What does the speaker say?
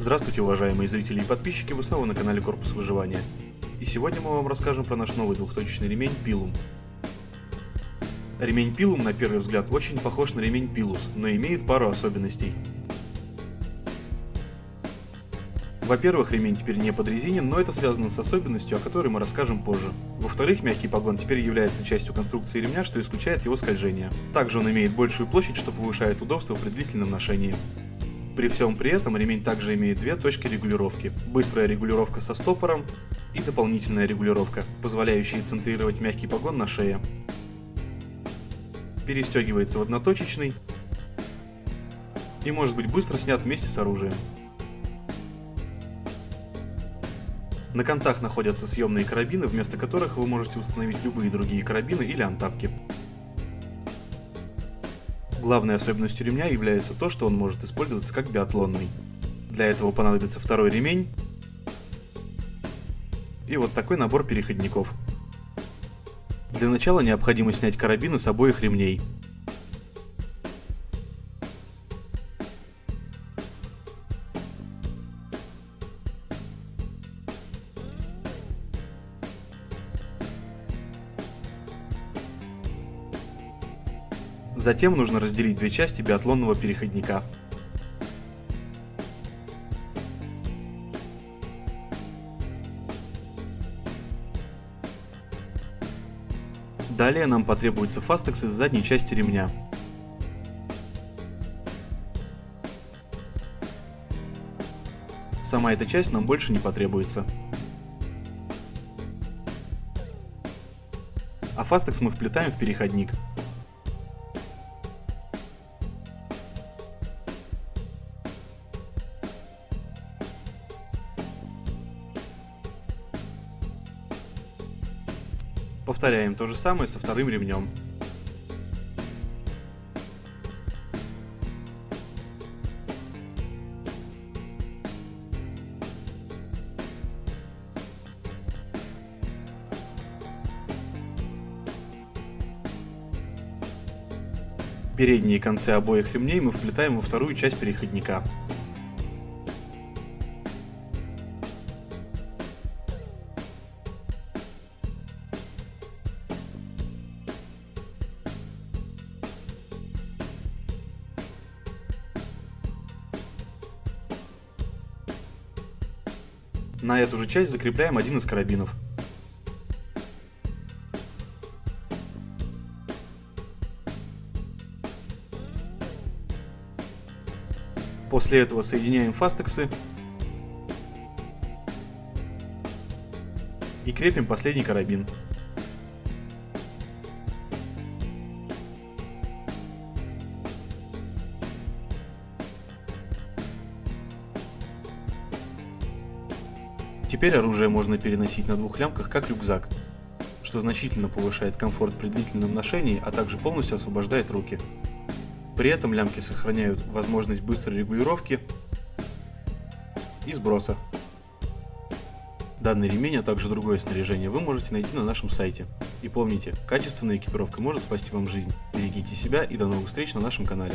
Здравствуйте, уважаемые зрители и подписчики, вы снова на канале Корпус Выживания. И сегодня мы вам расскажем про наш новый двухточечный ремень Пилум. Ремень Пилум на первый взгляд очень похож на ремень Пилус, но имеет пару особенностей. Во-первых, ремень теперь не подрезинен, но это связано с особенностью, о которой мы расскажем позже. Во-вторых, мягкий погон теперь является частью конструкции ремня, что исключает его скольжение. Также он имеет большую площадь, что повышает удобство при длительном ношении. При всем при этом ремень также имеет две точки регулировки. Быстрая регулировка со стопором и дополнительная регулировка, позволяющая центрировать мягкий погон на шее. Перестегивается в одноточечный и может быть быстро снят вместе с оружием. На концах находятся съемные карабины, вместо которых вы можете установить любые другие карабины или антапки. Главной особенностью ремня является то, что он может использоваться как биатлонный. Для этого понадобится второй ремень и вот такой набор переходников. Для начала необходимо снять карабины с обоих ремней. Затем нужно разделить две части биатлонного переходника. Далее нам потребуется фастекс из задней части ремня. Сама эта часть нам больше не потребуется. А фастекс мы вплетаем в переходник. Повторяем то же самое со вторым ремнем. Передние концы обоих ремней мы вплетаем во вторую часть переходника. На эту же часть закрепляем один из карабинов. После этого соединяем фастексы и крепим последний карабин. Теперь оружие можно переносить на двух лямках как рюкзак, что значительно повышает комфорт при длительном ношении, а также полностью освобождает руки. При этом лямки сохраняют возможность быстрой регулировки и сброса. Данный ремень, а также другое снаряжение вы можете найти на нашем сайте. И помните, качественная экипировка может спасти вам жизнь. Берегите себя и до новых встреч на нашем канале.